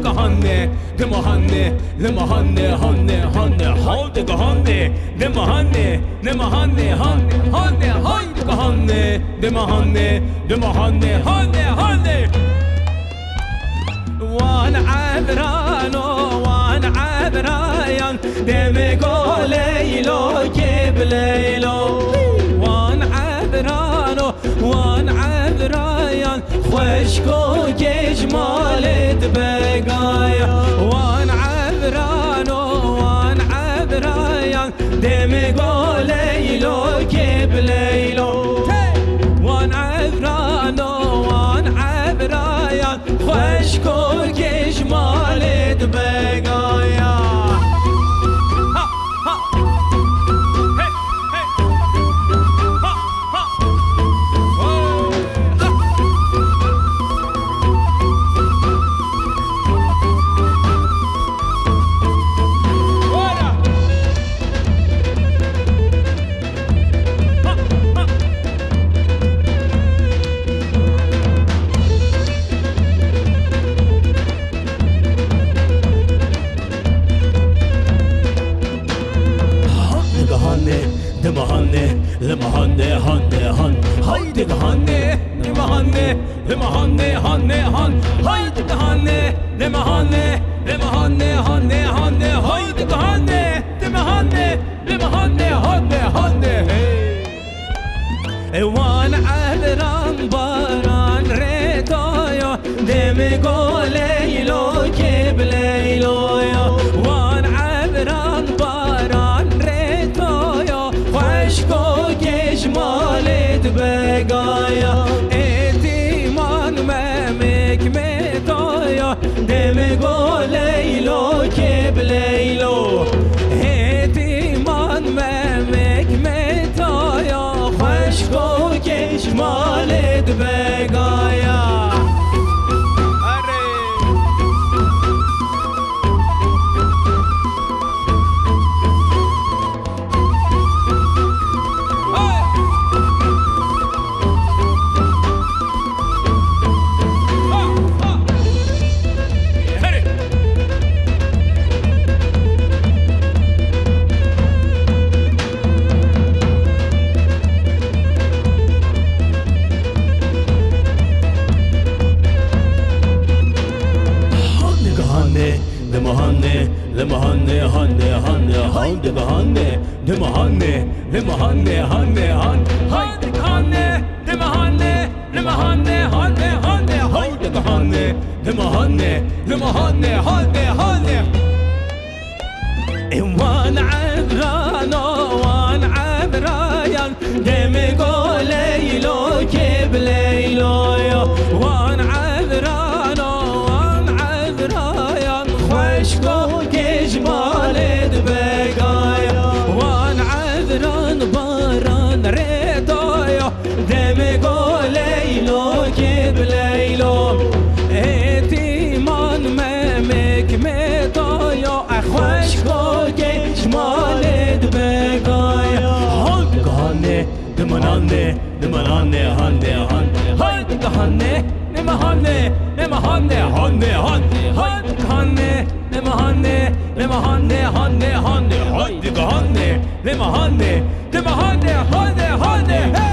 حودك هني دم هني لما هني هني هني حودك هني دم هني لما هني هني هني حودك هني دم هني دم هني هني هني وأنا عبران وأنا عبران دم قوليلو كبليلو وأنا عبران وأنا عبران خوشكو كجمال خالد بقايا وأنا عبران وأنا عبران دم قوليلو كيب ليلو. وأنا عبران وأنا عبران خوش كل كش بقايا. mahanne hanne han Haydi de hanne ne mahanne ne mahanne hanne han Haydi de hanne ne mahanne ne mahanne hanne hanne Haydi de hanne ne mahanne ne mahanne hanne hanne hey. Evan ahleran baran retoyo demi goleylo keble medaya Etiman memek medaya Deme go leylo keb leylo Etiman memek medaya Hoş go keşmal edbe. هني لما هني هني هني هاي دب هني دم هني لما هني هني هن هاي دب هني دم هني لما هني هني هني هاي دب هني دم هني لما هني هني هني إن وأنا man anne, ne man anne, hanne, hanne, hanne, hanne, ne man hanne, ne man hanne, hanne, hanne, hanne, hanne, ne man hanne, ne man hanne, hanne, hanne, hanne, hanne, ne man hanne, ne man hanne, hanne, hanne, hanne,